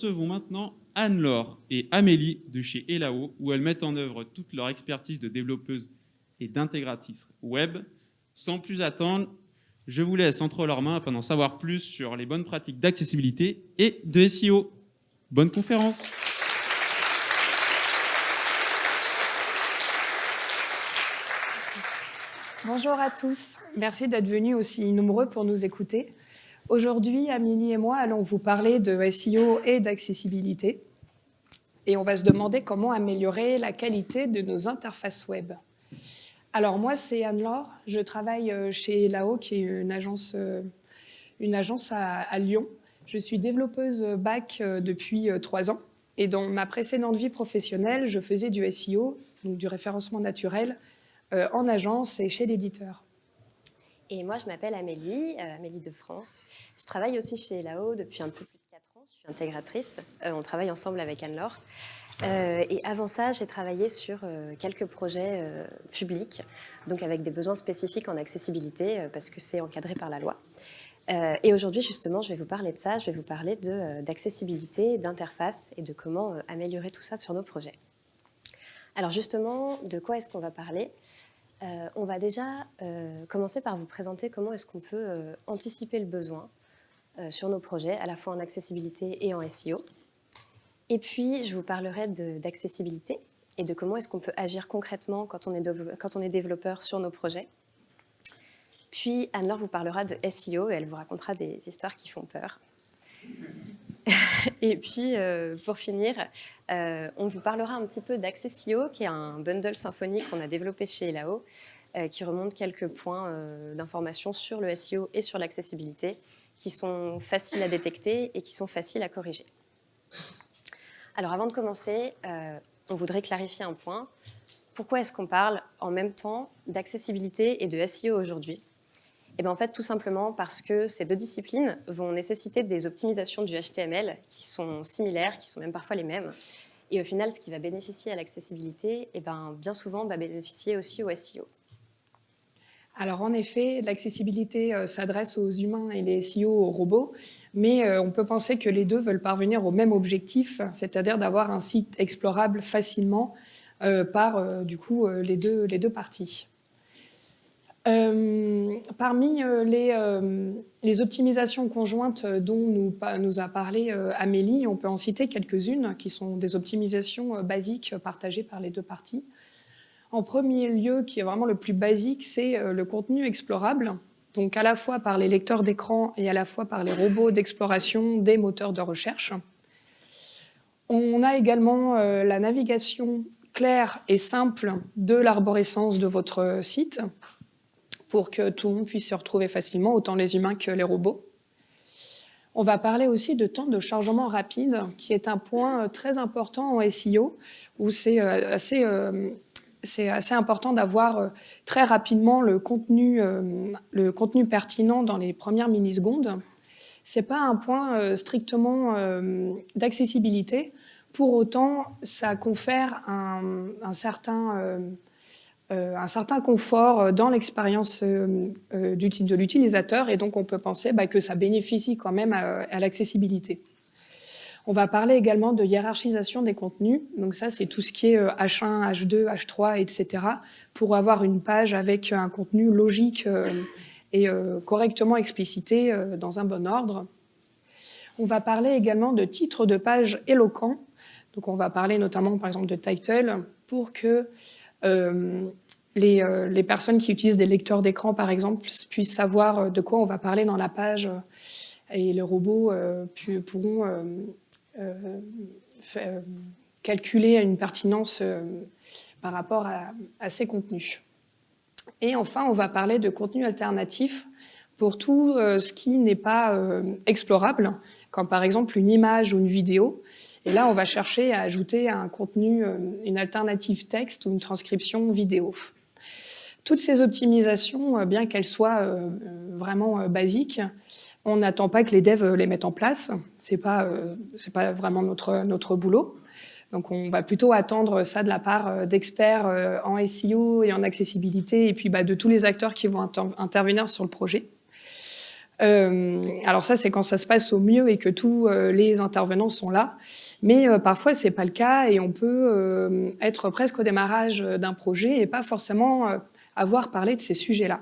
recevons maintenant Anne-Laure et Amélie de chez Elao, où elles mettent en œuvre toute leur expertise de développeuse et d'intégratrice web. Sans plus attendre, je vous laisse entre leurs mains afin d'en savoir plus sur les bonnes pratiques d'accessibilité et de SEO. Bonne conférence Bonjour à tous, merci d'être venus aussi nombreux pour nous écouter. Aujourd'hui, Amélie et moi allons vous parler de SEO et d'accessibilité. Et on va se demander comment améliorer la qualité de nos interfaces web. Alors moi, c'est Anne-Laure. Je travaille euh, chez Lao, qui est une agence, euh, une agence à, Lyon. Je suis développeuse back euh, depuis trois ans. Et dans ma précédente vie professionnelle, je faisais du SEO, donc du référencement naturel, en agence et chez l'éditeur. Et moi, je m'appelle Amélie, euh, Amélie de France. Je travaille aussi chez LAO depuis un peu plus de 4 ans. Je suis intégratrice. Euh, on travaille ensemble avec Anne-Laure. Euh, et avant ça, j'ai travaillé sur quelques projets publics, donc avec des besoins spécifiques en accessibilité, parce que c'est encadré par la loi. et aujourd'hui, justement, je vais vous parler de ça. Je vais vous parler d'accessibilité, d'interface et de comment améliorer tout ça sur nos projets. Alors justement, de quoi est-ce qu'on va parler? Euh, on va déjà euh, commencer par vous présenter comment est-ce qu'on peut euh, anticiper le besoin sur nos projets, à la fois en accessibilité et en SEO. Et puis, je vous parlerai d'accessibilité et de comment est-ce qu'on peut agir concrètement quand on, est quand on est développeur sur nos projets. Puis, Anne-Laure vous parlera de SEO et elle vous racontera des histoires qui font peur. Et puis, euh, pour finir, euh, on vous parlera un petit peu d'Accessio, qui est un bundle symphonique qu'on a développé chez Elao, euh, qui remonte quelques points d'information sur le SEO et sur l'accessibilité, qui sont faciles à détecter et qui sont faciles à corriger. Alors, avant de commencer, on voudrait clarifier un point. Pourquoi est-ce qu'on parle en même temps d'accessibilité et de SEO aujourd'hui? Et eh bien en fait, tout simplement parce que ces deux disciplines vont nécessiter des optimisations du HTML qui sont similaires, qui sont même parfois les mêmes. Et au final, ce qui va bénéficier à l'accessibilité, eh ben, bien souvent va bénéficier aussi au SEO. Alors en effet, l'accessibilité euh, s'adresse aux humains et les SEO aux robots, mais euh, on peut penser que les deux veulent parvenir au même objectif, c'est-à-dire d'avoir un site explorable facilement euh, par du coup, les deux parties. Euh, parmi euh, les, euh, les, optimisations conjointes dont nous a parlé Amélie, on peut en citer quelques-unes qui sont des optimisations basiques partagées par les deux parties. En premier lieu, qui est vraiment le plus basique, c'est le contenu explorable, donc à la fois par les lecteurs d'écran et à la fois par les robots d'exploration des moteurs de recherche. On a également la navigation claire et simple de l'arborescence de votre site, pour que tout le monde puisse se retrouver facilement, autant les humains que les robots. On va parler aussi de temps de chargement rapide, qui est un point euh, très important en SEO, où c'est euh, assez, euh, assez, important d'avoir très rapidement le contenu, le contenu pertinent dans les premières millisecondes. Ce n'est pas un point strictement d'accessibilité. Pour autant, ça confère un, un certain un certain confort euh, dans l'expérience euh, de l'utilisateur et donc on peut penser bah, que ça bénéficie quand même à, l'accessibilité. On va parler également de hiérarchisation des contenus. Donc ça, c'est tout ce qui est H1, H2, H3, etc. pour avoir une page avec un contenu logique et correctement explicité dans un bon ordre. On va parler également de titres de page éloquents. Donc on va parler notamment, par exemple, de title pour que euh, euh, les, personnes qui utilisent des lecteurs d'écran, par exemple, puissent savoir euh, de quoi on va parler dans la page et les robots pourront calculer une pertinence par rapport à, ces contenus. Et enfin, on va parler de contenu alternatif pour tout ce qui n'est pas explorable, comme par exemple une image ou une vidéo, et là, on va chercher à ajouter un contenu, euh, une alternative texte ou une transcription vidéo. Toutes ces optimisations, euh, bien qu'elles soient euh, vraiment basiques, on n'attend pas que les devs les mettent en place. C'est pas, c'est pas vraiment notre notre boulot. Donc on va plutôt attendre ça de la part d'experts en SEO et en accessibilité, et puis bah, de tous les acteurs qui vont intervenir sur le projet. alors ça, c'est quand ça se passe au mieux et que tous les intervenants sont là. Mais parfois, c'est pas le cas et on peut être presque au démarrage d'un projet et pas forcément avoir parlé de ces sujets-là.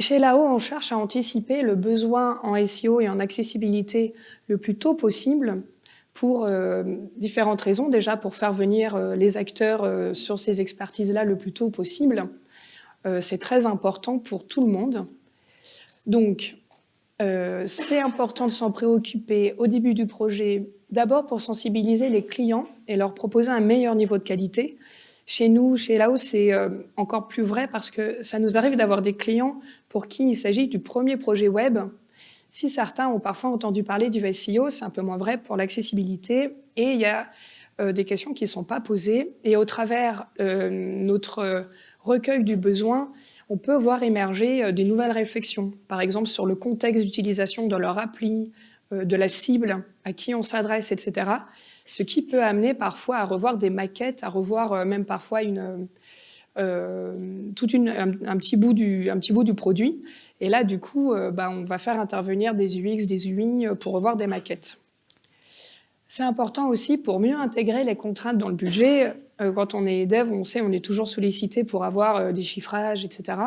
Chez LAO, on cherche à anticiper le besoin en SEO et en accessibilité le plus tôt possible pour euh, différentes raisons. Déjà, pour faire venir euh, les acteurs euh, sur ces expertises-là le plus tôt possible. c'est très important pour tout le monde. Donc, c'est important de s'en préoccuper au début du projet, d'abord pour sensibiliser les clients et leur proposer un meilleur niveau de qualité. Chez nous, chez LAO, c'est encore plus vrai parce que ça nous arrive d'avoir des clients pour qui il s'agit du premier projet web. Si certains ont parfois entendu parler du SEO, c'est un peu moins vrai pour l'accessibilité. Et il y a euh, des questions qui ne sont pas posées. Et au travers euh, notre recueil du besoin, on peut voir émerger euh, des nouvelles réflexions. Par exemple, sur le contexte d'utilisation de leur appli, de la cible, à qui on s'adresse, etc. Ce qui peut amener parfois à revoir des maquettes, à revoir même parfois une euh, tout une, un, petit bout du, un petit bout du produit. Et là, du coup, euh, bah, on va faire intervenir des UX, des UI pour revoir des maquettes. C'est important aussi pour mieux intégrer les contraintes dans le budget. Euh, quand on est dev, on sait, on est toujours sollicité pour avoir des chiffrages, etc.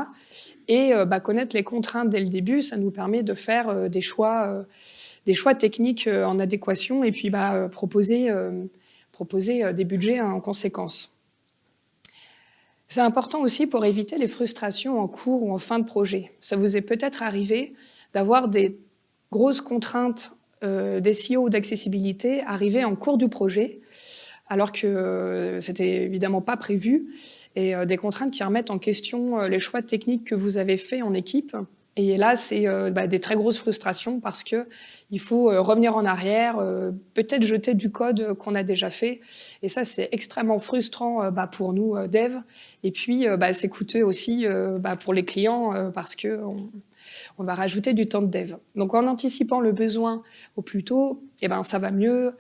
Et bah, connaître les contraintes dès le début, ça nous permet de faire des choix, des choix techniques en adéquation et puis bah, proposer, proposer des budgets en conséquence. C'est important aussi pour éviter les frustrations en cours ou en fin de projet. Ça vous est peut-être arrivé d'avoir des grosses contraintes euh, d'SEO ou d'accessibilité arriver en cours du projet, alors que euh, c'était évidemment pas prévu, et euh, des contraintes qui remettent en question euh, les choix techniques que vous avez faits en équipe. Et là, c'est bah, des très grosses frustrations parce que il faut revenir en arrière, peut-être jeter du code qu'on a déjà fait. Et ça, c'est extrêmement frustrant bah, pour nous, devs, et puis, euh, bah, c'est coûteux aussi euh, pour les clients euh, parce que on, va rajouter du temps de dev. Donc, en anticipant le besoin au plus tôt, eh ben, ça va mieux,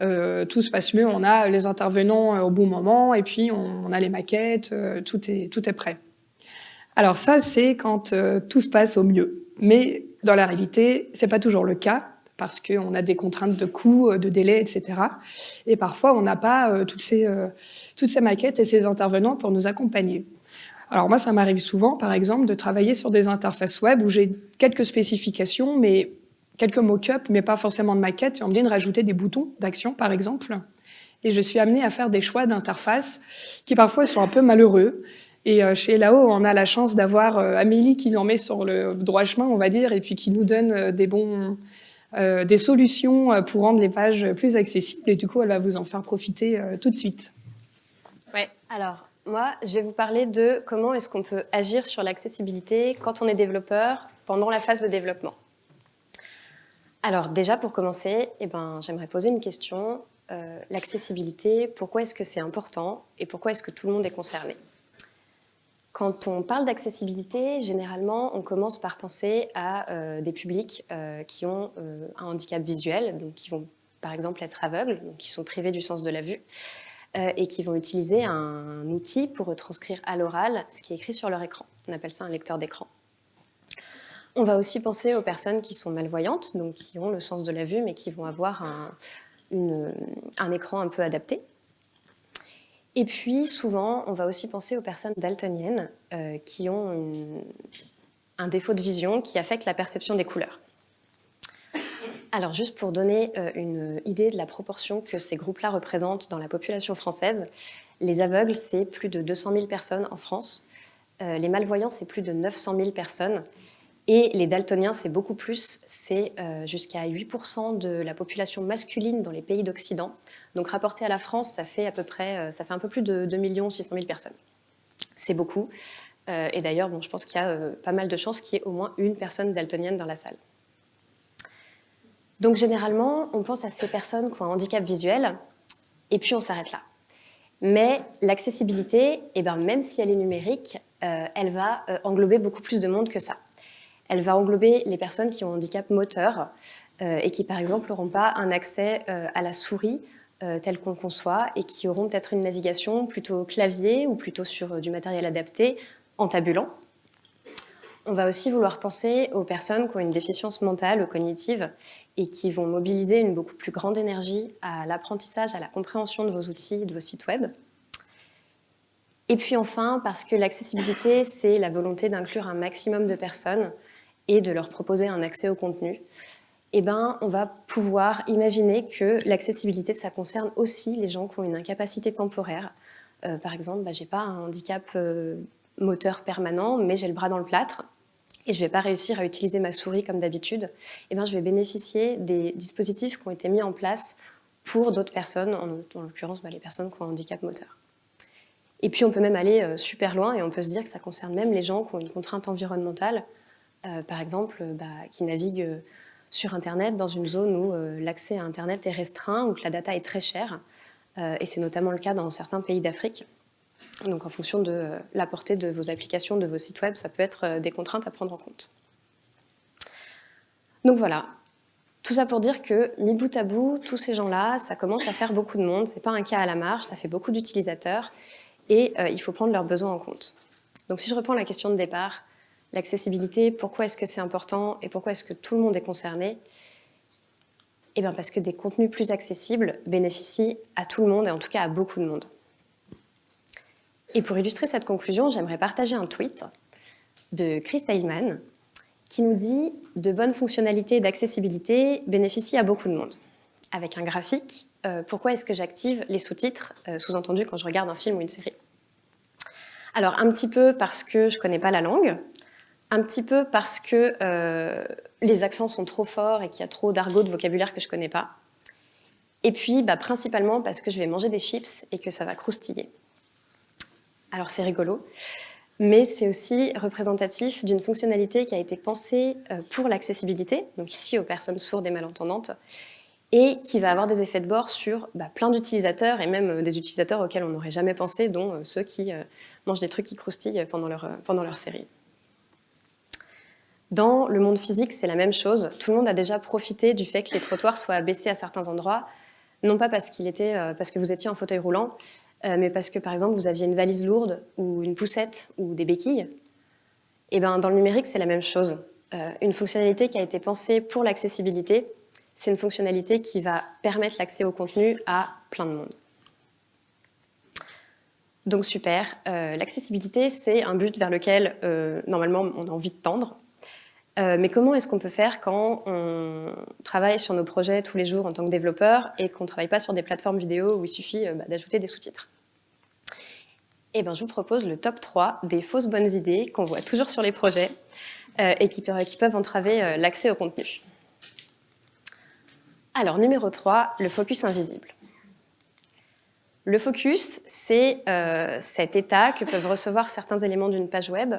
tout se passe mieux, on a les intervenants au bon moment, et puis on, a les maquettes, tout, est, tout est prêt. Alors ça, c'est quand tout se passe au mieux. Mais dans la réalité, c'est pas toujours le cas parce qu'on a des contraintes de coûts, euh, de délai, etc. Et parfois, on n'a pas euh, toutes, ces, euh, toutes ces maquettes et ces intervenants pour nous accompagner. Alors moi, ça m'arrive souvent, par exemple, de travailler sur des interfaces web où j'ai quelques spécifications, mais quelques mock-ups, mais pas forcément de maquettes. Et on me de rajouter des boutons d'action, par exemple. Et je suis amenée à faire des choix d'interface qui parfois sont un peu malheureux. Et chez Lao, on a la chance d'avoir Amélie qui nous en met sur le droit chemin, on va dire, et puis qui nous donne des bons, euh, des solutions euh, pour rendre les pages plus accessibles. Et du coup, elle va vous en faire profiter euh, tout de suite. Ouais. Alors, moi, je vais vous parler de comment est-ce qu'on peut agir sur l'accessibilité quand on est développeur pendant la phase de développement. Alors déjà, pour commencer, eh ben, j'aimerais poser une question. l'accessibilité, pourquoi est-ce que c'est important et pourquoi est-ce que tout le monde est concerné? Quand on parle d'accessibilité, généralement, on commence par penser à euh, des publics euh, qui ont euh, un handicap visuel, donc qui vont par exemple être aveugles, donc qui sont privés du sens de la vue, et qui vont utiliser un outil pour retranscrire à l'oral ce qui est écrit sur leur écran. On appelle ça un lecteur d'écran. On va aussi penser aux personnes qui sont malvoyantes, donc qui ont le sens de la vue, mais qui vont avoir un écran un peu adapté. Et puis, souvent, on va aussi penser aux personnes daltoniennes euh, qui ont un défaut de vision qui affecte la perception des couleurs. Alors, juste pour donner euh, une idée de la proportion que ces groupes-là représentent dans la population française, les aveugles, c'est plus de 200 000 personnes en France. Euh, les malvoyants, c'est plus de 900 000 personnes. Et les daltoniens, c'est beaucoup plus, c'est jusqu'à 8% de la population masculine dans les pays d'Occident. Donc rapporté à la France, ça fait à peu près, euh, ça fait un peu plus de 2 600 000 personnes. C'est beaucoup. Euh, et d'ailleurs, bon, je pense qu'il y a euh, pas mal de chances qu'il y ait au moins une personne daltonienne dans la salle. Donc généralement, on pense à ces personnes qui ont un handicap visuel, et puis on s'arrête là. Mais l'accessibilité, eh ben, même si elle est numérique, elle va englober beaucoup plus de monde que ça. Elle va englober les personnes qui ont un handicap moteur et qui, par exemple, n'auront pas un accès à la souris euh, tels qu'on conçoit et qui auront peut-être une navigation plutôt clavier ou plutôt sur euh, du matériel adapté en tabulant. On va aussi vouloir penser aux personnes qui ont une déficience mentale ou cognitive et qui vont mobiliser une beaucoup plus grande énergie à l'apprentissage, à la compréhension de vos outils, de vos sites web. Et puis enfin, parce que l'accessibilité, c'est la volonté d'inclure un maximum de personnes et de leur proposer un accès au contenu, eh ben, on va pouvoir imaginer que l'accessibilité, ça concerne aussi les gens qui ont une incapacité temporaire. Euh, par exemple, bah, j'ai pas un handicap euh, moteur permanent, mais j'ai le bras dans le plâtre et je ne vais pas réussir à utiliser ma souris comme d'habitude, eh ben, je vais bénéficier des dispositifs qui ont été mis en place pour d'autres personnes, en, l'occurrence bah, les personnes qui ont un handicap moteur. Et puis on peut même aller euh, super loin et on peut se dire que ça concerne même les gens qui ont une contrainte environnementale, euh, par exemple bah, qui naviguent euh, sur Internet dans une zone où l'accès à Internet est restreint, ou que la data est très chère, et c'est notamment le cas dans certains pays d'Afrique. Donc en fonction de la portée de vos applications, de vos sites web, ça peut être des contraintes à prendre en compte. Donc voilà, tout ça pour dire que, mis bout à bout, tous ces gens-là, ça commence à faire beaucoup de monde, c'est pas un cas à la marge, ça fait beaucoup d'utilisateurs, et euh, il faut prendre leurs besoins en compte. Donc si je reprends la question de départ, l'accessibilité, pourquoi est-ce que c'est important et pourquoi est-ce que tout le monde est concerné Eh bien parce que des contenus plus accessibles bénéficient à tout le monde et en tout cas à beaucoup de monde. Et pour illustrer cette conclusion, j'aimerais partager un tweet de Chris Heilman qui nous dit « De bonnes fonctionnalités d'accessibilité bénéficient à beaucoup de monde » avec un graphique, euh, pourquoi est-ce que j'active les sous-titres, euh, sous-entendu quand je regarde un film ou une série? Alors, un petit peu parce que je ne connais pas la langue, un petit peu parce que euh, les accents sont trop forts et qu'il y a trop d'argot de vocabulaire que je ne connais pas, et puis bah, principalement parce que je vais manger des chips et que ça va croustiller. Alors c'est rigolo, mais c'est aussi représentatif d'une fonctionnalité qui a été pensée pour l'accessibilité, donc ici aux personnes sourdes et malentendantes, et qui va avoir des effets de bord sur bah, plein d'utilisateurs et même euh, des utilisateurs auxquels on n'aurait jamais pensé, dont euh, ceux qui euh, mangent des trucs qui croustillent pendant leur série. Dans le monde physique, c'est la même chose. Tout le monde a déjà profité du fait que les trottoirs soient abaissés à certains endroits, non pas parce, qu'il était, parce que vous étiez en fauteuil roulant, mais parce que, par exemple, vous aviez une valise lourde ou une poussette ou des béquilles. Et ben, dans le numérique, c'est la même chose. une fonctionnalité qui a été pensée pour l'accessibilité, c'est une fonctionnalité qui va permettre l'accès au contenu à plein de monde. Donc super, euh, l'accessibilité c'est un but vers lequel euh, normalement on a envie de tendre. Euh, mais comment est-ce qu'on peut faire quand on travaille sur nos projets tous les jours en tant que développeur et qu'on ne travaille pas sur des plateformes vidéo où il suffit bah, d'ajouter des sous-titres? Eh bien je vous propose le top 3 des fausses bonnes idées qu'on voit toujours sur les projets et qui, qui peuvent entraver l'accès au contenu. Alors, numéro 3, le focus invisible. Le focus, c'est euh, cet état que peuvent recevoir certains éléments d'une page web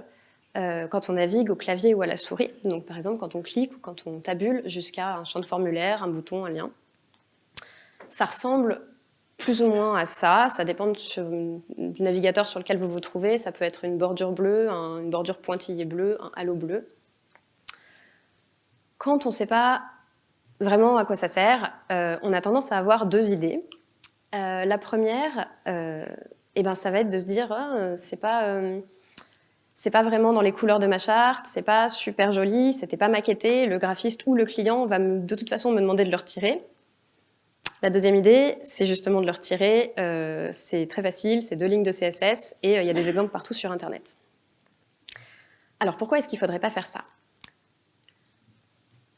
euh, quand on navigue au clavier ou à la souris. Donc, par exemple, quand on clique ou quand on tabule jusqu'à un champ de formulaire, un bouton, un lien. Ça ressemble plus ou moins à ça. Ça dépend du navigateur sur lequel vous vous trouvez. Ça peut être une bordure bleue, une bordure pointillée bleue, un halo bleu. Quand on ne sait pas vraiment à quoi ça sert, euh, on a tendance à avoir deux idées. Euh, la première, eh ben, ça va être de se dire oh, c'est pas c'est pas vraiment dans les couleurs de ma charte, c'est pas super joli, c'était pas maquetté, le graphiste ou le client va de toute façon me demander de le retirer. La deuxième idée, c'est justement de le retirer, c'est très facile, c'est deux lignes de CSS et il y a des exemples partout sur Internet. Alors pourquoi est-ce qu'il faudrait pas faire ça?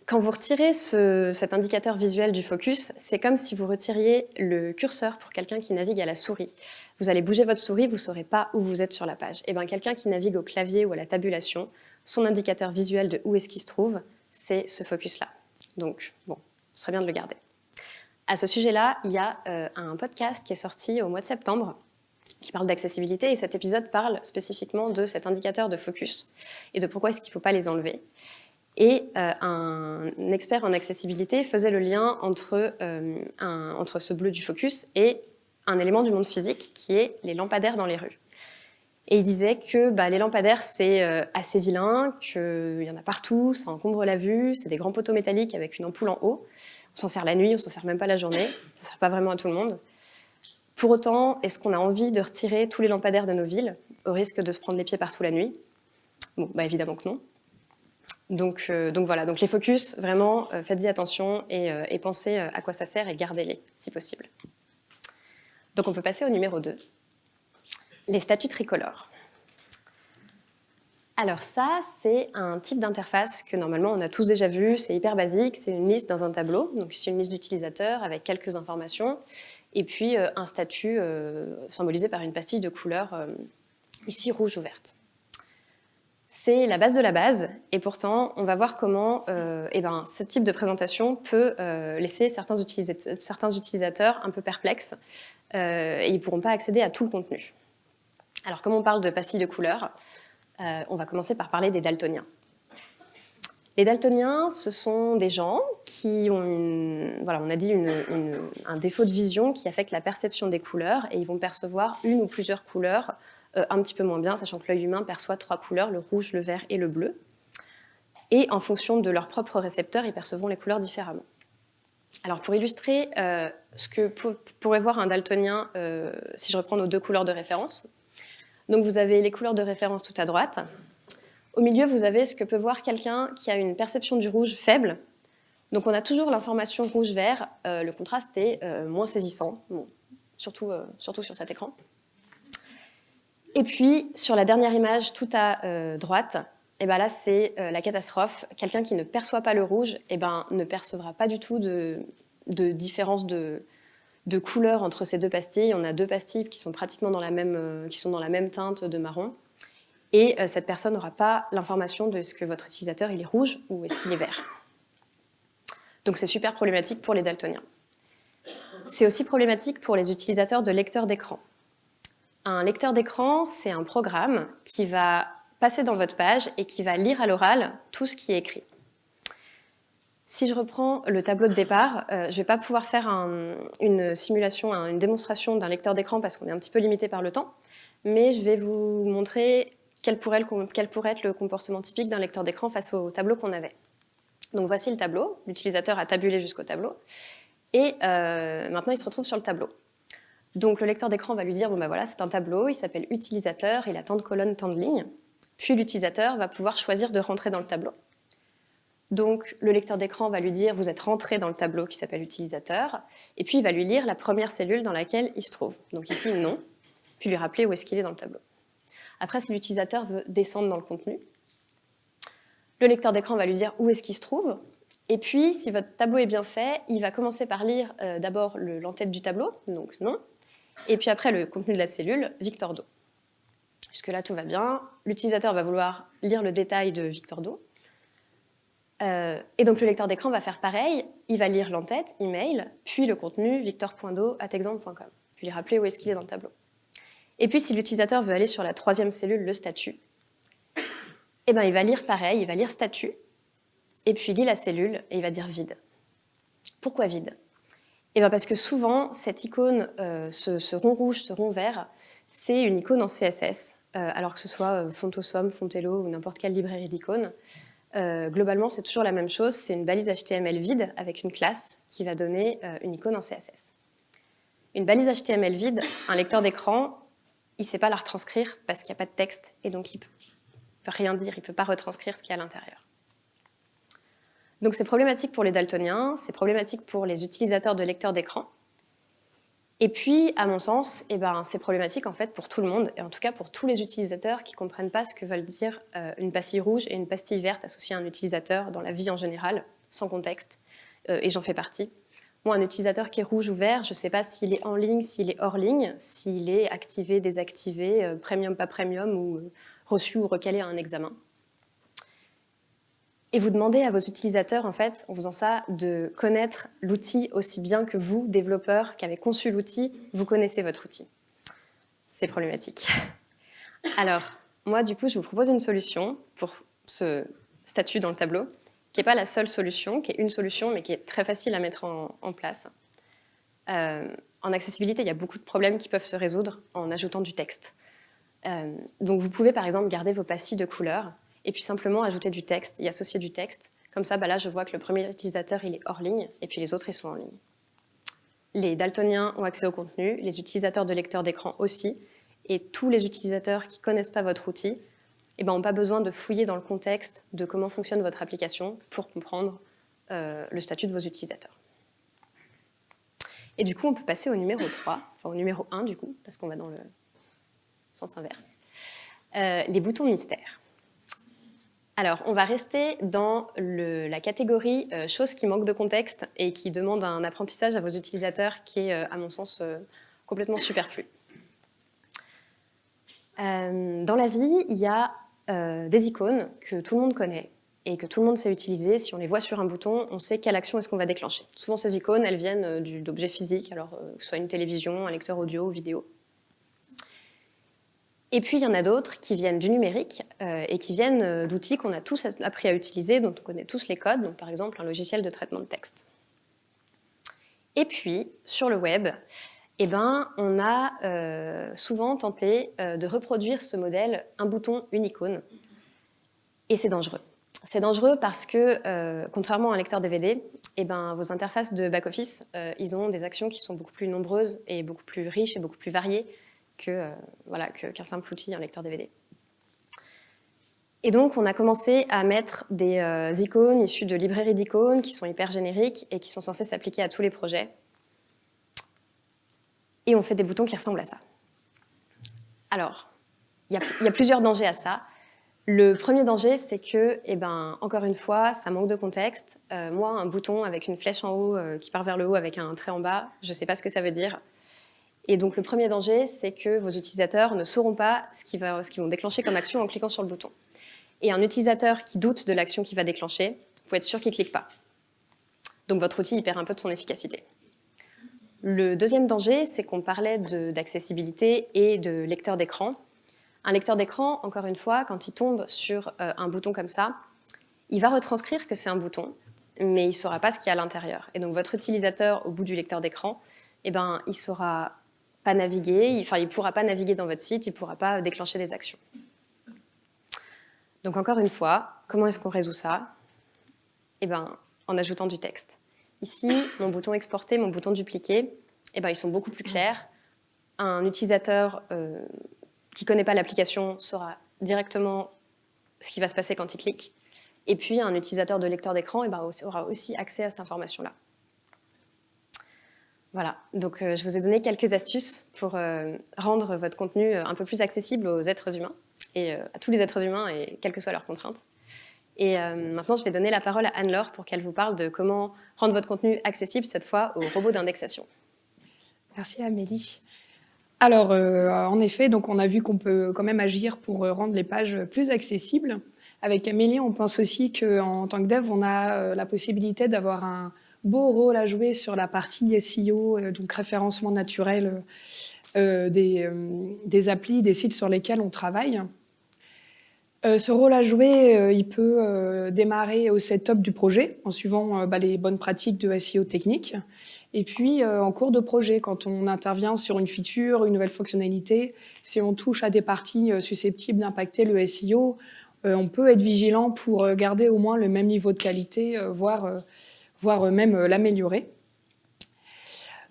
Quand vous retirez cet indicateur visuel du focus, c'est comme si vous retiriez le curseur pour quelqu'un qui navigue à la souris. Vous allez bouger votre souris, vous ne saurez pas où vous êtes sur la page. Et eh bien quelqu'un qui navigue au clavier ou à la tabulation, son indicateur visuel de où est-ce qu'il se trouve, c'est ce focus-là. Donc, bon, ce serait bien de le garder. À ce sujet-là, il y a euh, un podcast qui est sorti au mois de septembre qui parle d'accessibilité et cet épisode parle spécifiquement de cet indicateur de focus et de pourquoi est-ce qu'il ne faut pas les enlever. Et euh, un expert en accessibilité faisait le lien entre, euh, entre ce bleu du focus et un élément du monde physique qui est les lampadaires dans les rues. Et il disait que bah, les lampadaires, c'est euh, assez vilain, qu'il y en a partout, ça encombre la vue, c'est des grands poteaux métalliques avec une ampoule en haut. On s'en sert la nuit, on s'en sert même pas la journée, ça sert pas vraiment à tout le monde. Pour autant, est-ce qu'on a envie de retirer tous les lampadaires de nos villes, au risque de se prendre les pieds partout la nuit? Bon, bah évidemment que non. Donc, donc voilà, donc les focus, vraiment, faites-y attention et, et pensez à quoi ça sert et gardez-les, si possible. Donc on peut passer au numéro 2, les statuts tricolores. Alors ça, c'est un type d'interface que normalement on a tous déjà vu, c'est hyper basique, c'est une liste dans un tableau, donc c'est une liste d'utilisateurs avec quelques informations, et puis euh, un statut euh, symbolisé par une pastille de couleur, euh, ici rouge ou verte. C'est la base de la base, et pourtant on va voir comment eh ben, ce type de présentation peut laisser certains, utilisateurs un peu perplexes, et ils ne pourront pas accéder à tout le contenu. Alors comme on parle de pastilles de couleur, euh, on va commencer par parler des daltoniens. Les daltoniens, ce sont des gens qui ont, voilà, on a dit un défaut de vision qui affecte la perception des couleurs et ils vont percevoir une ou plusieurs couleurs euh, un petit peu moins bien, sachant que l'œil humain perçoit trois couleurs, le rouge, le vert et le bleu. Et en fonction de leurs propres récepteurs, ils percevront les couleurs différemment. Alors pour illustrer euh, ce que pourrait voir un daltonien si je reprends nos deux couleurs de référence, donc vous avez les couleurs de référence tout à droite. Au milieu, vous avez ce que peut voir quelqu'un qui a une perception du rouge faible. Donc on a toujours l'information rouge-vert, euh, le contraste est euh, moins saisissant, euh, surtout sur cet écran. Et puis, sur la dernière image tout à droite, et eh ben là c'est la catastrophe. Quelqu'un qui ne perçoit pas le rouge et eh ben, ne percevra pas du tout de, différence de, couleurs entre ces deux pastilles. On a deux pastilles qui sont pratiquement dans la même, euh, qui sont dans la même teinte de marron. Et euh, cette personne n'aura pas l'information de ce que votre utilisateur il est rouge ou est-ce qu'il est vert. Donc c'est super problématique pour les daltoniens. C'est aussi problématique pour les utilisateurs de lecteurs d'écran. Un lecteur d'écran, c'est un programme qui va passer dans votre page et qui va lire à l'oral tout ce qui est écrit. Si je reprends le tableau de départ, euh, je ne vais pas pouvoir faire une simulation, une démonstration d'un lecteur d'écran parce qu'on est un petit peu limité par le temps, mais je vais vous montrer quel pourrait, être le comportement typique d'un lecteur d'écran face au tableau qu'on avait. Donc voici le tableau, l'utilisateur a tabulé jusqu'au tableau, et euh, maintenant il se retrouve sur le tableau. Donc le lecteur d'écran va lui dire, bon ben voilà, c'est un tableau, il s'appelle utilisateur, il a tant de colonnes, tant de lignes, puis l'utilisateur va pouvoir choisir de rentrer dans le tableau. Donc, le lecteur d'écran va lui dire « vous êtes rentré dans le tableau qui s'appelle utilisateur », et puis il va lui lire la première cellule dans laquelle il se trouve. Donc ici, non, puis lui rappeler où est-ce qu'il est dans le tableau. Après, si l'utilisateur veut descendre dans le contenu, le lecteur d'écran va lui dire où est-ce qu'il se trouve, et puis, si votre tableau est bien fait, il va commencer par lire euh, d'abord l'entête du tableau, donc non, et puis après le contenu de la cellule, Victor Do. Jusque-là, tout va bien. L'utilisateur va vouloir lire le détail de Victor Do, euh, et donc le lecteur d'écran va faire pareil, il va lire l'entête, email, puis le contenu victor.do.exemple.com, puis lui rappeler où est-ce qu'il est dans le tableau. Et puis si l'utilisateur veut aller sur la troisième cellule, le statut, eh ben, il va lire pareil, il va lire statut, et puis il lit la cellule et il va dire vide. Pourquoi vide? Eh ben parce que souvent, cette icône, euh, ce, rond rouge, ce rond vert, c'est une icône en CSS, euh, alors que ce soit Fontosum, Fontello ou n'importe quelle librairie d'icônes. Euh, globalement, c'est toujours la même chose, c'est une balise HTML vide avec une classe qui va donner euh, une icône en CSS. Une balise HTML vide, un lecteur d'écran, il ne sait pas la retranscrire parce qu'il n'y a pas de texte et donc il ne peut rien dire, il ne peut pas retranscrire ce qu'il y a à l'intérieur. Donc c'est problématique pour les daltoniens, c'est problématique pour les utilisateurs de lecteurs d'écran, et puis, à mon sens, eh ben, c'est problématique en fait pour tout le monde, et en tout cas pour tous les utilisateurs qui ne comprennent pas ce que veulent dire euh, une pastille rouge et une pastille verte associée à un utilisateur dans la vie en général, sans contexte, euh, et j'en fais partie. Moi, un utilisateur qui est rouge ou vert, je ne sais pas s'il est en ligne, s'il est hors ligne, s'il est activé, désactivé, euh, premium, pas premium, ou reçu ou recalé à un examen et vous demandez à vos utilisateurs, en fait, en faisant ça, de connaître l'outil aussi bien que vous, développeurs, qui avez conçu l'outil, vous connaissez votre outil. C'est problématique. Alors, moi, du coup, je vous propose une solution pour ce statut dans le tableau, qui n'est pas la seule solution, qui est une solution, mais qui est très facile à mettre en, place. Euh, en accessibilité, il y a beaucoup de problèmes qui peuvent se résoudre en ajoutant du texte. Euh, donc, vous pouvez, par exemple, garder vos pastilles de couleurs et puis simplement ajouter du texte y associer du texte. Comme ça, bah là, je vois que le premier utilisateur, il est hors ligne, et puis les autres, ils sont en ligne. Les daltoniens ont accès au contenu, les utilisateurs de lecteurs d'écran aussi, et tous les utilisateurs qui ne connaissent pas votre outil eh ben, n'ont pas besoin de fouiller dans le contexte de comment fonctionne votre application pour comprendre euh, le statut de vos utilisateurs. Et du coup, on peut passer au numéro 3, enfin au numéro 1 du coup, parce qu'on va dans le sens inverse. Euh, les boutons mystères. Alors, on va rester dans la catégorie euh, choses qui manquent de contexte et qui demandent un apprentissage à vos utilisateurs qui est, à mon sens, complètement superflu. dans la vie, il y a des icônes que tout le monde connaît, et que tout le monde sait utiliser. Si on les voit sur un bouton, on sait quelle action est-ce qu'on va déclencher. Souvent, ces icônes, elles viennent euh, d'objets physiques, alors euh, que soit une télévision, un lecteur audio, vidéo. Et puis, il y en a d'autres qui viennent du numérique euh, et qui viennent d'outils qu'on a tous appris à utiliser, dont on connaît tous les codes, par exemple un logiciel de traitement de texte. Et puis, sur le web, eh ben, on a souvent tenté de reproduire ce modèle, un bouton, une icône, et c'est dangereux. C'est dangereux parce que, euh, contrairement à un lecteur DVD, eh ben, vos interfaces de back-office, euh, ils ont des actions qui sont beaucoup plus nombreuses et beaucoup plus riches et beaucoup plus variées euh, qu'un qu simple outil, un lecteur DVD. Et donc, on a commencé à mettre des icônes issues de librairies d'icônes qui sont hyper génériques et qui sont censées s'appliquer à tous les projets. Et on fait des boutons qui ressemblent à ça. Alors, il y, a plusieurs dangers à ça. Le premier danger, c'est que, eh ben, encore une fois, ça manque de contexte. Euh, moi, un bouton avec une flèche en haut euh, qui part vers le haut avec un trait en bas, je ne sais pas ce que ça veut dire. Et donc le premier danger, c'est que vos utilisateurs ne sauront pas ce qu'ils vont déclencher comme action en cliquant sur le bouton. Et un utilisateur qui doute de l'action qu'il va déclencher, vous pouvez être sûr qu'il ne clique pas. Donc votre outil perd un peu de son efficacité. Le deuxième danger, c'est qu'on parlait d'accessibilité et de lecteur d'écran. Un lecteur d'écran, encore une fois, quand il tombe sur euh, un bouton comme ça, il va retranscrire que c'est un bouton, mais il ne saura pas ce qu'il y a à l'intérieur. Et donc votre utilisateur, au bout du lecteur d'écran, eh ben, il saura pas naviguer, enfin, il ne pourra pas naviguer dans votre site, il ne pourra pas déclencher des actions. Donc encore une fois, comment est-ce qu'on résout ça? Eh ben, en ajoutant du texte. Ici, mon bouton exporter, mon bouton dupliquer, eh ben, ils sont beaucoup plus clairs. Un utilisateur euh, qui ne connaît pas l'application saura directement ce qui va se passer quand il clique. Et puis, un utilisateur de lecteur d'écran eh ben, aura aussi accès à cette information-là. Voilà, donc euh, je vous ai donné quelques astuces pour euh, rendre votre contenu euh, un peu plus accessible aux êtres humains, et à tous les êtres humains, et quelles que soient leurs contraintes. Et maintenant, je vais donner la parole à Anne-Laure pour qu'elle vous parle de comment rendre votre contenu accessible, cette fois, aux robots d'indexation. Merci Amélie. Alors, en effet, donc on a vu qu'on peut quand même agir pour rendre les pages plus accessibles. Avec Amélie, on pense aussi qu'en tant que dev, on a la possibilité d'avoir un beau rôle à jouer sur la partie SEO, donc référencement naturel des, des, applis, des sites sur lesquels on travaille. ce rôle à jouer, il peut démarrer au setup du projet en suivant bah, les bonnes pratiques de SEO technique. Et puis, euh, en cours de projet, quand on intervient sur une feature, une nouvelle fonctionnalité, si on touche à des parties euh, susceptibles d'impacter le SEO, euh, on peut être vigilant pour garder au moins le même niveau de qualité, voire, voire même l'améliorer.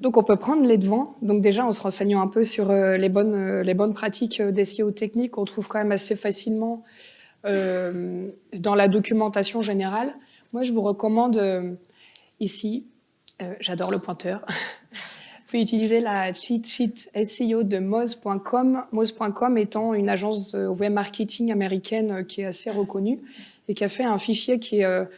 Donc, on peut prendre les devants. Donc, déjà, en se renseignant un peu sur les, bonnes, les bonnes pratiques d'SEO technique, on trouve quand même assez facilement dans la documentation générale. Moi, je vous recommande ici euh, j'adore le pointeur. Vous pouvez utiliser la cheat sheet SEO de Moz.com, Moz.com étant une agence web marketing américaine euh, qui est assez reconnue et qui a fait un fichier qui est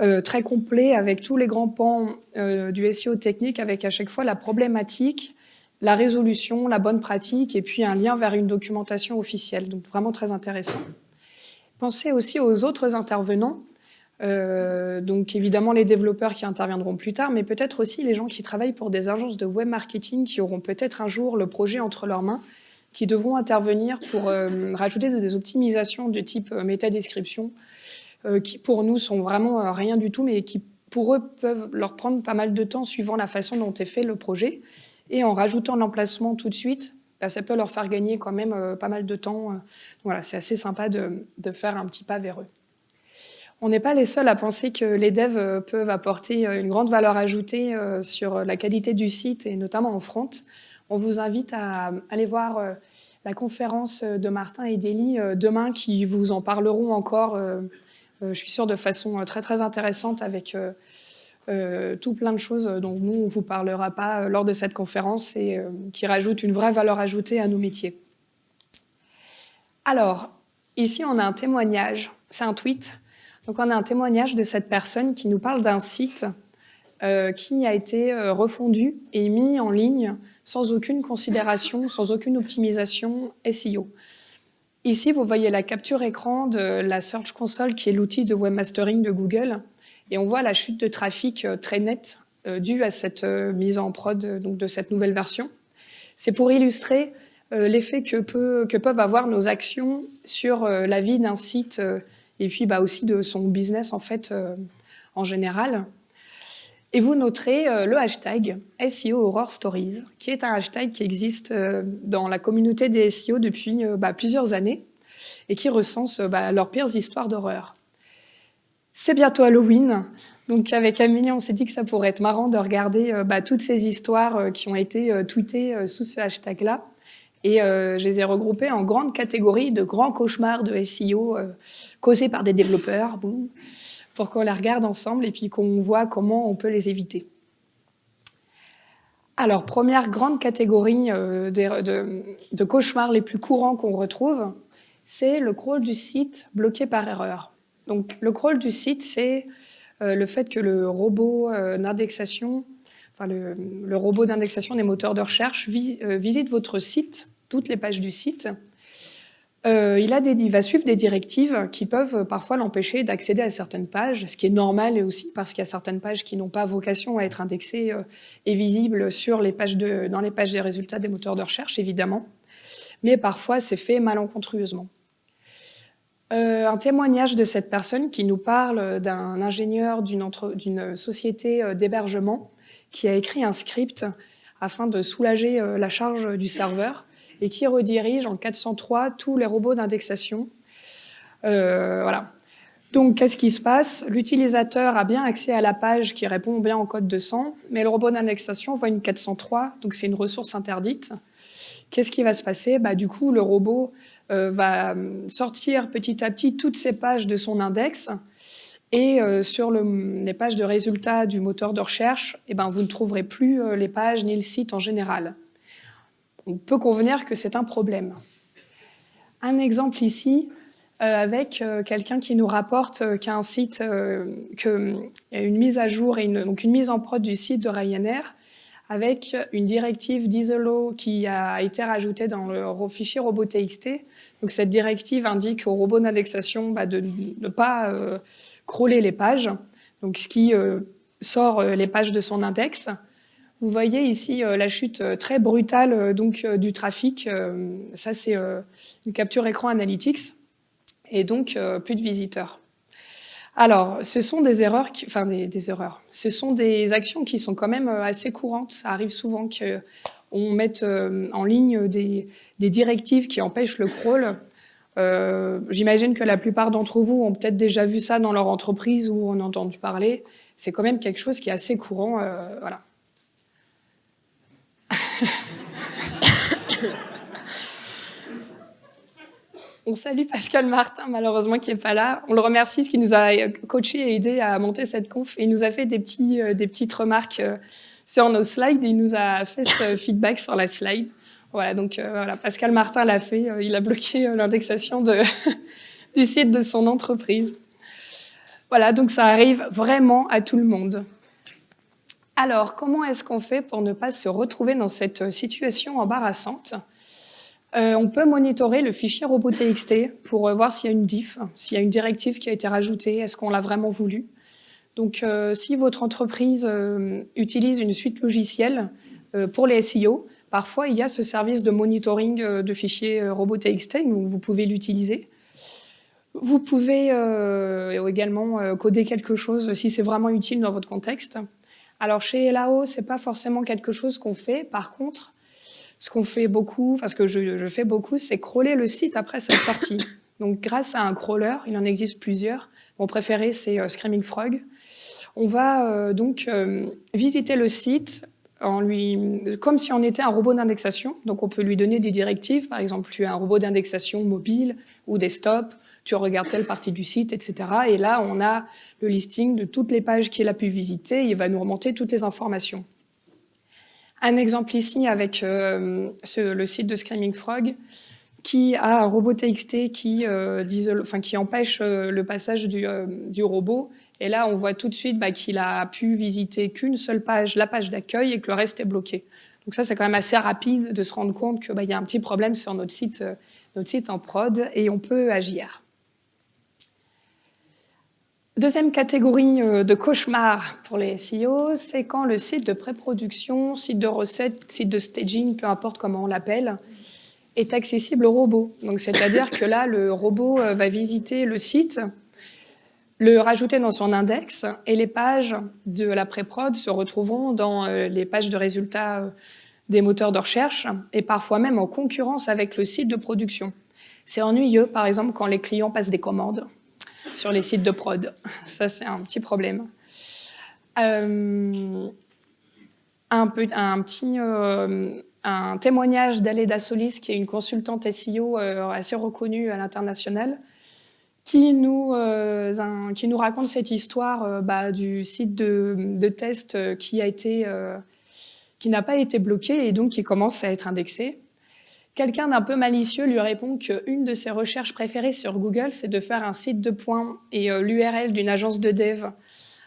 euh, très complet avec tous les grands pans du SEO technique, avec à chaque fois la problématique, la résolution, la bonne pratique et puis un lien vers une documentation officielle. Donc vraiment très intéressant. Pensez aussi aux autres intervenants euh, donc évidemment les développeurs qui interviendront plus tard, mais peut-être aussi les gens qui travaillent pour des agences de web marketing qui auront peut-être un jour le projet entre leurs mains, qui devront intervenir pour euh, rajouter des optimisations de type euh, métadescription, qui pour nous sont vraiment rien du tout, mais qui pour eux peuvent leur prendre pas mal de temps suivant la façon dont est fait le projet. Et en rajoutant l'emplacement tout de suite, bah, ça peut leur faire gagner quand même pas mal de temps. Voilà, c'est assez sympa de, de faire un petit pas vers eux. On n'est pas les seuls à penser que les devs euh, peuvent apporter euh, une grande valeur ajoutée euh, sur la qualité du site et notamment en front. On vous invite à aller voir la conférence de Martin et d'Elie demain qui vous en parleront encore, je suis sûre, de façon très très intéressante avec tout plein de choses dont nous, on ne vous parlera pas lors de cette conférence et qui rajoutent une vraie valeur ajoutée à nos métiers. Alors, ici, on a un témoignage, c'est un tweet. Donc, on a un témoignage de cette personne qui nous parle d'un site euh, qui a été euh, refondu et mis en ligne sans aucune considération, sans aucune optimisation SEO. Ici, vous voyez la capture écran de la Search Console, qui est l'outil de webmastering de Google. Et on voit la chute de trafic euh, très nette due à cette mise en prod de cette nouvelle version. C'est pour illustrer euh, l'effet que, peuvent avoir nos actions sur euh, la vie d'un site euh, et puis bah, aussi de son business en fait en général. Et vous noterez le hashtag SEO Horror Stories, qui est un hashtag qui existe dans la communauté des SEO depuis bah, plusieurs années et qui recense bah, leurs pires histoires d'horreur. C'est bientôt Halloween, donc avec Amélie, on s'est dit que ça pourrait être marrant de regarder toutes ces histoires qui ont été tweetées sous ce hashtag-là. Et euh, je les ai regroupés en grandes catégories de grands cauchemars de SEO euh, causés par des développeurs, pour qu'on les regarde ensemble et puis qu'on voit comment on peut les éviter. Alors, première grande catégorie euh, de, cauchemars les plus courants qu'on retrouve, c'est le crawl du site bloqué par erreur. Donc, le crawl du site, c'est le fait que le robot d'indexation, enfin le, robot d'indexation des moteurs de recherche visite votre site toutes les pages du site. Euh, il, va suivre des directives qui peuvent parfois l'empêcher d'accéder à certaines pages, ce qui est normal aussi parce qu'il y a certaines pages qui n'ont pas vocation à être indexées euh, et visibles dans les pages des résultats des moteurs de recherche, évidemment. Mais parfois, c'est fait malencontreusement. Euh, un témoignage de cette personne qui nous parle d'un ingénieur d'une société d'hébergement qui a écrit un script afin de soulager la charge du serveur et qui redirige en 403 tous les robots d'indexation. Euh, voilà. Donc, qu'est-ce qui se passe? L'utilisateur a bien accès à la page qui répond bien au code 200, mais le robot d'indexation voit une 403, donc c'est une ressource interdite. Qu'est-ce qui va se passer? Bah, Du coup, le robot euh, va sortir petit à petit toutes ces pages de son index, et euh, sur les pages de résultats du moteur de recherche, eh ben, vous ne trouverez plus les pages ni le site en général on peut convenir que c'est un problème. Un exemple ici, euh, avec euh, quelqu'un qui nous rapporte euh, qu'un site, qu'il y a une mise à jour et une, donc une mise en prod du site de Ryanair avec une directive d'ISOLO qui a été rajoutée dans le fichier robot.txt. Donc cette directive indique au robot d'indexation bah, de ne pas crawler les pages, donc ce qui sort les pages de son index. Vous voyez ici euh, la chute euh, très brutale euh, donc, du trafic. ça, c'est une capture écran Analytics. Et donc, plus de visiteurs. Alors, ce sont des erreurs, enfin des, erreurs. Ce sont des actions qui sont quand même assez courantes. Ça arrive souvent qu'on mette en ligne des, directives qui empêchent le crawl. J'imagine que la plupart d'entre vous ont peut-être déjà vu ça dans leur entreprise ou ont entendu parler. C'est quand même quelque chose qui est assez courant. voilà. On salue Pascal Martin, malheureusement, qui n'est pas là. On le remercie, ce qui nous a coaché et aidé à monter cette conf. Et il nous a fait des, petits, euh, des petites remarques euh, sur nos slides. il nous a fait ce feedback sur la slide. Voilà, donc euh, voilà, Pascal Martin l'a fait. il a bloqué l'indexation du site de son entreprise. Voilà, donc ça arrive vraiment à tout le monde. Alors, comment est-ce qu'on fait pour ne pas se retrouver dans cette situation embarrassante euh, On peut monitorer le fichier robot.txt pour euh, voir s'il y a une diff, s'il y a une directive qui a été rajoutée, est-ce qu'on l'a vraiment voulu. Donc, euh, si votre entreprise utilise une suite logicielle pour les SEO, parfois il y a ce service de monitoring de fichiers robot.txt, vous pouvez l'utiliser. Vous pouvez également coder quelque chose si c'est vraiment utile dans votre contexte. Alors chez Elao, c'est pas forcément quelque chose qu'on fait. Par contre, ce qu'on fait beaucoup, enfin ce que je, fais beaucoup, c'est crawler le site après sa sortie. Donc grâce à un crawler, il en existe plusieurs. Mon préféré, c'est euh, Screaming Frog. On va euh, donc euh, visiter le site en lui, comme si on était un robot d'indexation. Donc on peut lui donner des directives, par exemple tu un robot d'indexation mobile ou desktop, tu regardes telle partie du site, etc. Et là on a le listing de toutes les pages qu'il a pu visiter, il va nous remonter toutes les informations. Un exemple ici avec euh, le site de Screaming Frog, qui a un robot TXT qui, euh, qui empêche euh, le passage du, robot. Et là, on voit tout de suite bah, qu'il a pu visiter qu'une seule page, la page d'accueil, et que le reste est bloqué. Donc ça, c'est quand même assez rapide de se rendre compte qu'il bah, y a un petit problème sur site, notre site en prod, et on peut agir. Deuxième catégorie euh, de cauchemar pour les SEO, c'est quand le site de pré-production, site de recette, site de staging, peu importe comment on l'appelle, est accessible au robot. Donc c'est-à-dire que là, le robot euh, va visiter le site, le rajouter dans son index, et les pages de la pré-prod se retrouveront dans euh, les pages de résultats des moteurs de recherche, et parfois même en concurrence avec le site de production. C'est ennuyeux, par exemple, quand les clients passent des commandes sur les sites de prod. Ça, c'est un petit problème. Euh, un, petit euh, un témoignage d'Aleda Solis, qui est une consultante SEO euh, assez reconnue à l'international, qui, nous qui nous raconte cette histoire bah, du site de, de test qui a été qui n'a pas été bloqué et donc qui commence à être indexé. Quelqu'un d'un peu malicieux lui répond qu'une de ses recherches préférées sur Google, c'est de faire un site de points et euh, l'URL d'une agence de dev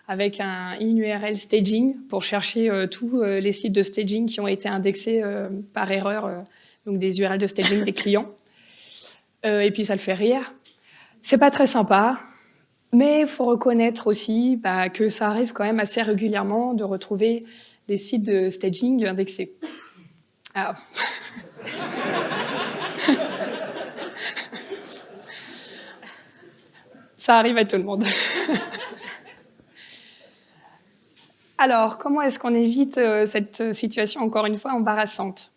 avec un in-URL staging pour chercher euh, tous euh, les sites de staging qui ont été indexés par erreur, donc des URL de staging des clients. et puis ça le fait rire. C'est pas très sympa, mais il faut reconnaître aussi bah, que ça arrive quand même assez régulièrement de retrouver des sites de staging indexés. Ah. Ça arrive à tout le monde. Alors, comment est-ce qu'on évite euh, cette situation, encore une fois, embarrassante?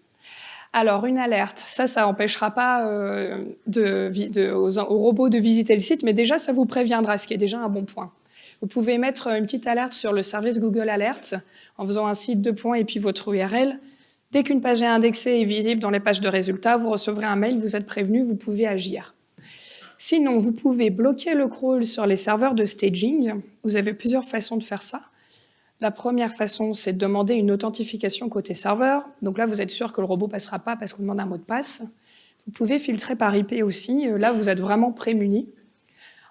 Alors, une alerte, ça, ça n'empêchera pas euh, de, aux, aux, robots de visiter le site, mais déjà, ça vous préviendra, ce qui est déjà un bon point. Vous pouvez mettre une petite alerte sur le service Google Alert en faisant un site de points et puis votre URL. Dès qu'une page est indexée et visible dans les pages de résultats, vous recevrez un mail, vous êtes prévenu, vous pouvez agir. Sinon, vous pouvez bloquer le crawl sur les serveurs de staging. Vous avez plusieurs façons de faire ça. La première façon, c'est de demander une authentification côté serveur. Donc là, vous êtes sûr que le robot passera pas parce qu'on demande un mot de passe. Vous pouvez filtrer par IP aussi. Là, vous êtes vraiment prémuni.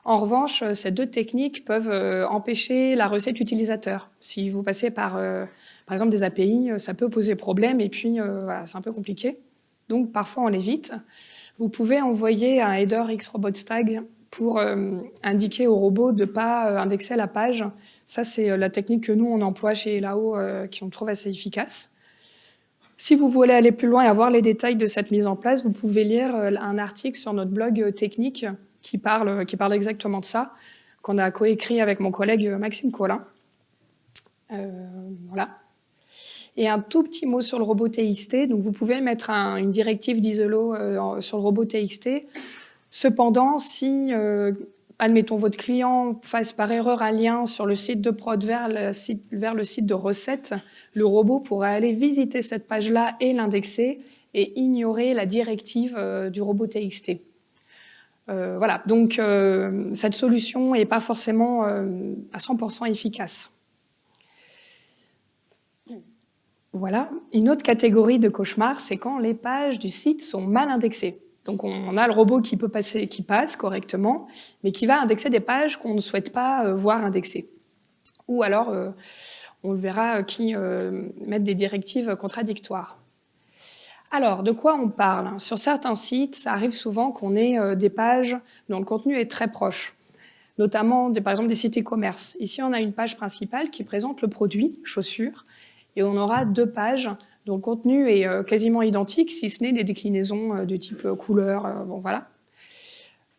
En revanche, ces deux techniques peuvent euh, empêcher la recette utilisateur. Si vous passez par euh, par exemple, des API, euh, ça peut poser problème et puis euh, c'est un peu compliqué. Donc parfois on l'évite. Vous pouvez envoyer un header xRobotStag pour euh, indiquer au robot de ne pas indexer la page. Ça, c'est la technique que nous, on emploie chez Elao, qui on trouve assez efficace. Si vous voulez aller plus loin et avoir les détails de cette mise en place, vous pouvez lire un article sur notre blog technique qui parle, qui parle exactement de ça, qu'on a coécrit avec mon collègue Maxime Collin. voilà. Et un tout petit mot sur le robot TXT. Donc vous pouvez mettre une directive d'Isolo euh, sur le robot TXT. Cependant, si, euh, admettons, votre client fasse par erreur un lien sur le site de prod vers le site, de recette, le robot pourrait aller visiter cette page-là et l'indexer et ignorer la directive euh, du robot TXT. voilà, donc cette solution n'est pas forcément à 100% efficace. Voilà. Une autre catégorie de cauchemar, c'est quand les pages du site sont mal indexées. Donc on a le robot qui peut passer, qui passe correctement, mais qui va indexer des pages qu'on ne souhaite pas euh, voir indexées. Ou alors, euh, on le verra, euh, qui mettent des directives contradictoires. Alors, de quoi on parle? Sur certains sites, ça arrive souvent qu'on ait des pages dont le contenu est très proche, notamment par exemple des sites e-commerce. Ici, on a une page principale qui présente le produit, chaussures, et on aura deux pages dont le contenu est euh, quasiment identique, si ce n'est des déclinaisons euh, de type euh, couleur, bon voilà.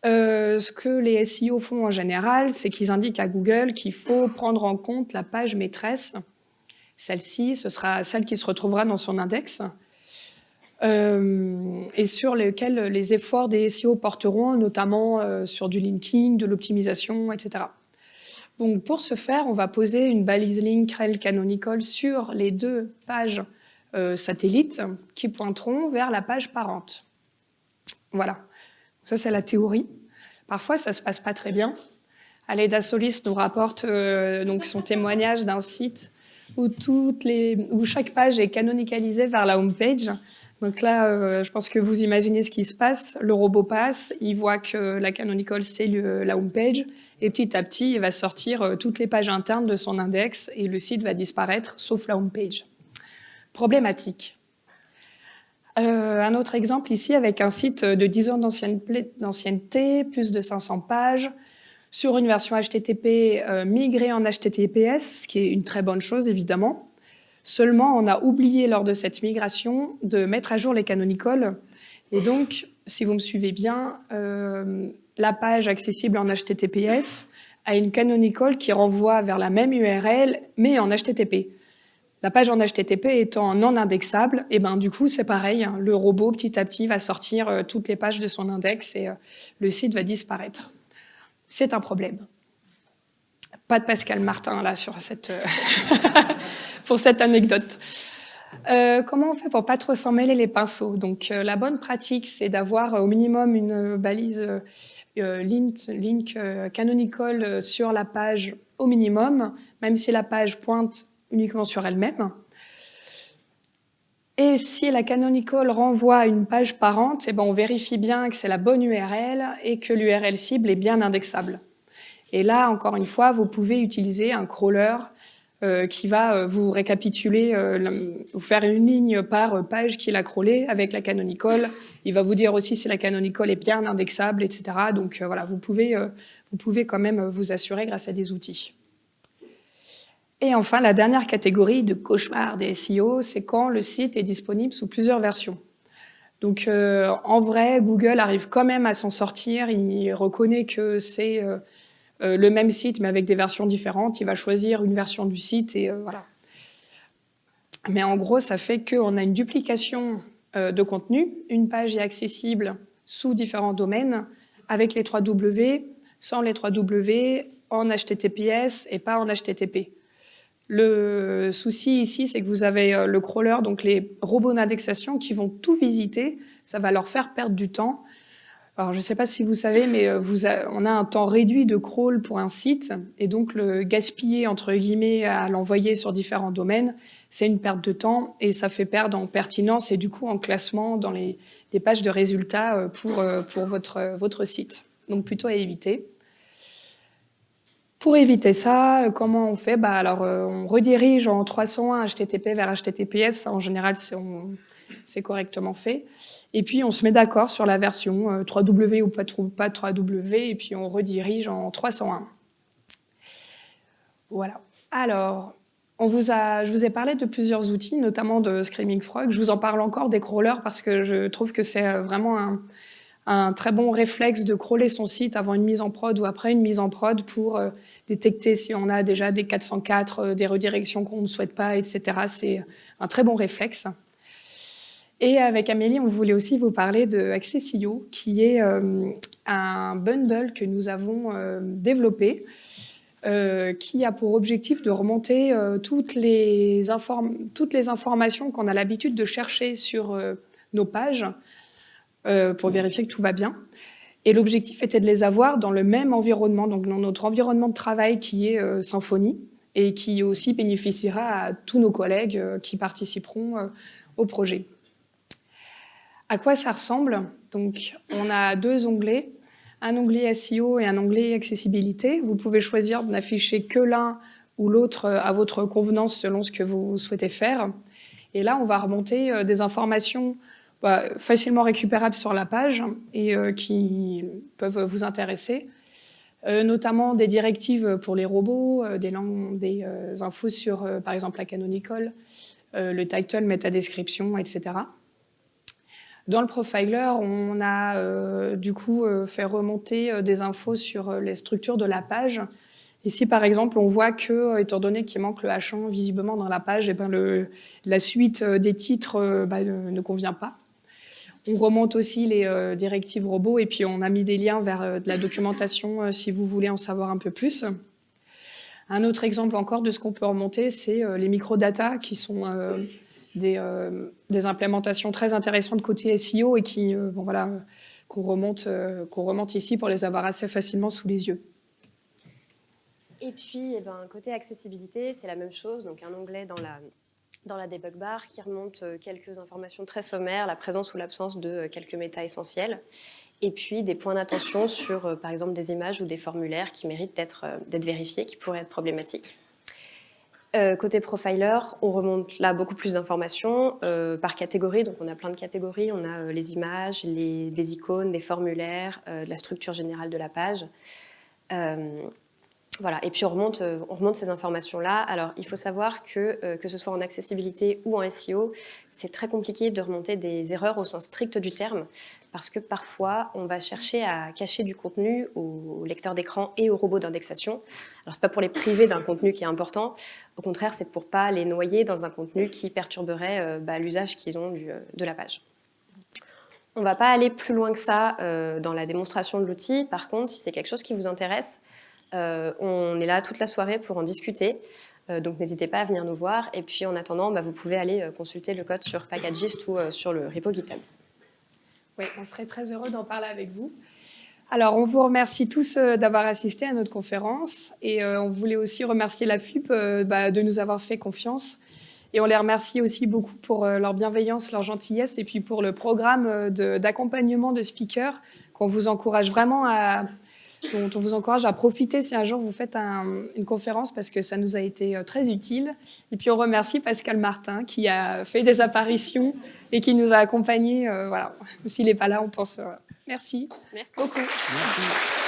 ce que les SEO font en général, c'est qu'ils indiquent à Google qu'il faut prendre en compte la page maîtresse. Celle-ci, ce sera celle qui se retrouvera dans son index, et sur lesquelles les efforts des SEO porteront, notamment sur du linking, de l'optimisation, etc. Donc pour ce faire, on va poser une balise link rel canonical sur les deux pages euh, satellites qui pointeront vers la page parente. Voilà, ça c'est la théorie. Parfois ça se passe pas très bien. Aleda Solis nous rapporte euh, donc son témoignage d'un site où, toutes les, où chaque page est canonicalisée vers la home page. Donc là, euh, je pense que vous imaginez ce qui se passe. Le robot passe, il voit que la canonical, c'est la home page, et petit à petit, il va sortir euh, toutes les pages internes de son index, et le site va disparaître, sauf la home page. Problématique. Euh, un autre exemple ici, avec un site de 10 ans d'ancienneté, plus de 500 pages, sur une version HTTP migrée en HTTPS, ce qui est une très bonne chose, évidemment. Seulement, on a oublié lors de cette migration de mettre à jour les canonicals. Et donc, si vous me suivez bien, euh, la page accessible en HTTPS a une canonical qui renvoie vers la même URL, mais en HTTP. La page en HTTP étant non indexable, et ben du coup c'est pareil, hein. le robot petit à petit va sortir euh, toutes les pages de son index et euh, le site va disparaître. C'est un problème. Pas de Pascal Martin là sur cette pour cette anecdote. Euh, comment on fait pour pas trop s'en mêler les pinceaux? Donc euh, la bonne pratique, c'est d'avoir euh, au minimum une balise link, link canonical sur la page au minimum, même si la page pointe uniquement sur elle-même. Et si la canonical renvoie à une page parente, eh ben on vérifie bien que c'est la bonne URL et que l'URL cible est bien indexable. Et là, encore une fois, vous pouvez utiliser un crawler euh, qui va euh, vous récapituler, euh, vous faire une ligne par page qu'il a crawlé avec la canonical. Il va vous dire aussi si la canonical est bien indexable, etc. Donc voilà, vous pouvez, vous pouvez quand même vous assurer grâce à des outils. Et enfin, la dernière catégorie de cauchemar des SEO, c'est quand le site est disponible sous plusieurs versions. Donc en vrai, Google arrive quand même à s'en sortir, il reconnaît que c'est euh, le même site mais avec des versions différentes. Il va choisir une version du site et euh, voilà. Mais en gros, ça fait qu'on a une duplication euh, de contenu. Une page est accessible sous différents domaines avec les 3 W, sans les 3 W, en HTTPS et pas en HTTP. Le souci ici, c'est que vous avez le crawler, donc les robots d'indexation qui vont tout visiter. Ça va leur faire perdre du temps. Alors, je ne sais pas si vous savez, mais euh, on a un temps réduit de crawl pour un site, et donc le gaspiller, entre guillemets, à l'envoyer sur différents domaines, c'est une perte de temps, et ça fait perdre en pertinence et du coup en classement dans les, pages de résultats euh, pour, euh, votre site. Donc plutôt à éviter. Pour éviter ça, comment on fait? Bah alors, On redirige en 301 HTTP vers HTTPS. En général, on, c'est correctement fait. Et puis on se met d'accord sur la version 3W euh, ou pas, pas 3W, et puis on redirige en 301. Voilà. Alors, je vous ai parlé de plusieurs outils, notamment de Screaming Frog. Je vous en parle encore des crawlers parce que je trouve que c'est euh, vraiment un, un, très bon réflexe de crawler son site avant une mise en prod ou après une mise en prod pour euh, détecter si on a déjà des 404, des redirections qu'on ne souhaite pas, etc. C'est un très bon réflexe. Et avec Amélie, on voulait aussi vous parler de Accessio, qui est euh, un bundle que nous avons euh, développé, euh, qui a pour objectif de remonter toutes, les toutes les informations qu'on a l'habitude de chercher sur nos pages pour vérifier que tout va bien. Et l'objectif était de les avoir dans le même environnement, donc dans notre environnement de travail qui est Symfony, et qui aussi bénéficiera à tous nos collègues qui participeront au projet. À quoi ça ressemble? Donc, on a deux onglets, un onglet SEO et un onglet accessibilité. Vous pouvez choisir de n'afficher que l'un ou l'autre à votre convenance selon ce que vous souhaitez faire. Et là, on va remonter euh, des informations bah, facilement récupérables sur la page et euh, qui peuvent vous intéresser, euh, notamment des directives pour les robots, des, infos sur, par exemple, la canonical, le title, métadescription, etc. Dans le profiler, on a euh, du coup euh, fait remonter euh, des infos sur les structures de la page. Ici, par exemple, on voit que, étant donné qu'il manque le H1 visiblement dans la page, eh ben la suite des titres bah, ne, convient pas. On remonte aussi les directives robots et puis on a mis des liens vers de la documentation si vous voulez en savoir un peu plus. Un autre exemple encore de ce qu'on peut remonter, c'est les microdata qui sont des, des, implémentations très intéressantes côté SEO et qui, bon, voilà, qu'on remonte, qu'on remonte ici pour les avoir assez facilement sous les yeux. Et puis, eh ben, côté accessibilité, c'est la même chose. Donc, un onglet dans la, dans la debug bar qui remonte euh, quelques informations très sommaires, la présence ou l'absence de euh, quelques méta essentiels. Et puis, des points d'attention sur, euh, par exemple, des images ou des formulaires qui méritent d'être vérifiés, qui pourraient être problématiques. Côté profiler, on remonte là beaucoup plus d'informations par catégorie. Donc, on a plein de catégories. On a les images, les, des icônes, des formulaires, la structure générale de la page. Voilà, et puis on remonte, euh, on remonte ces informations-là. Alors, il faut savoir que, euh, que ce soit en accessibilité ou en SEO, c'est très compliqué de remonter des erreurs au sens strict du terme, parce que parfois, on va chercher à cacher du contenu aux lecteurs d'écran et aux robots d'indexation. Alors, c'est pas pour les priver d'un contenu qui est important, au contraire, c'est pour pas les noyer dans un contenu qui perturberait euh, bah, l'usage qu'ils ont de la page. On ne va pas aller plus loin que ça dans la démonstration de l'outil. Par contre, si c'est quelque chose qui vous intéresse, on est là toute la soirée pour en discuter. Euh, donc n'hésitez pas à venir nous voir. Et puis en attendant, bah, vous pouvez aller euh, consulter le code sur Packagist ou sur le repo GitHub. Oui, on serait très heureux d'en parler avec vous. Alors, on vous remercie tous d'avoir assisté à notre conférence et on voulait aussi remercier la FUP bah, de nous avoir fait confiance. Et on les remercie aussi beaucoup pour leur bienveillance, leur gentillesse et puis pour le programme d'accompagnement de speakers qu'on vous encourage vraiment à, dont on vous encourage à profiter si un jour vous faites une conférence parce que ça nous a été euh, très utile. Et puis on remercie Pascal Martin qui a fait des apparitions et qui nous a accompagnés. Euh, voilà. S'il n'est pas là, on pense. Euh, merci. Merci beaucoup. Merci.